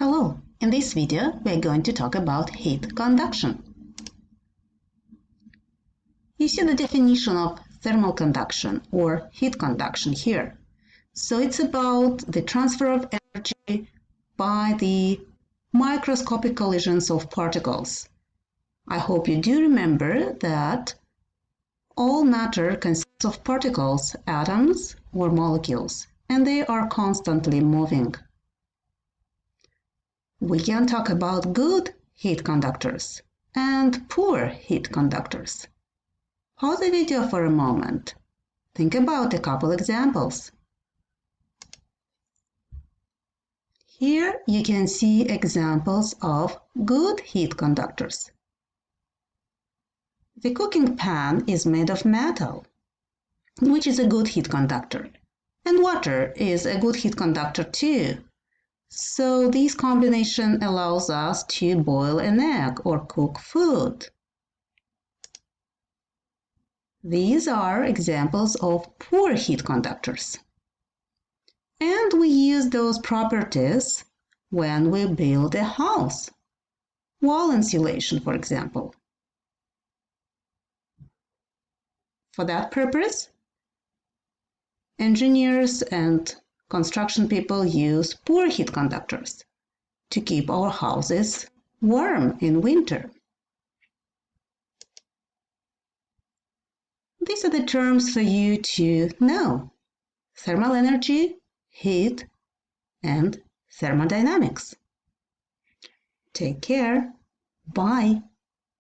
Hello, in this video we are going to talk about heat conduction. You see the definition of thermal conduction or heat conduction here. So it's about the transfer of energy by the microscopic collisions of particles. I hope you do remember that all matter consists of particles, atoms or molecules, and they are constantly moving we can talk about good heat conductors and poor heat conductors. Pause the video for a moment. Think about a couple examples. Here you can see examples of good heat conductors. The cooking pan is made of metal, which is a good heat conductor. And water is a good heat conductor too. So this combination allows us to boil an egg or cook food. These are examples of poor heat conductors. And we use those properties when we build a house. Wall insulation, for example. For that purpose, engineers and construction people use poor heat conductors to keep our houses warm in winter. These are the terms for you to know. Thermal energy, heat, and thermodynamics. Take care. Bye.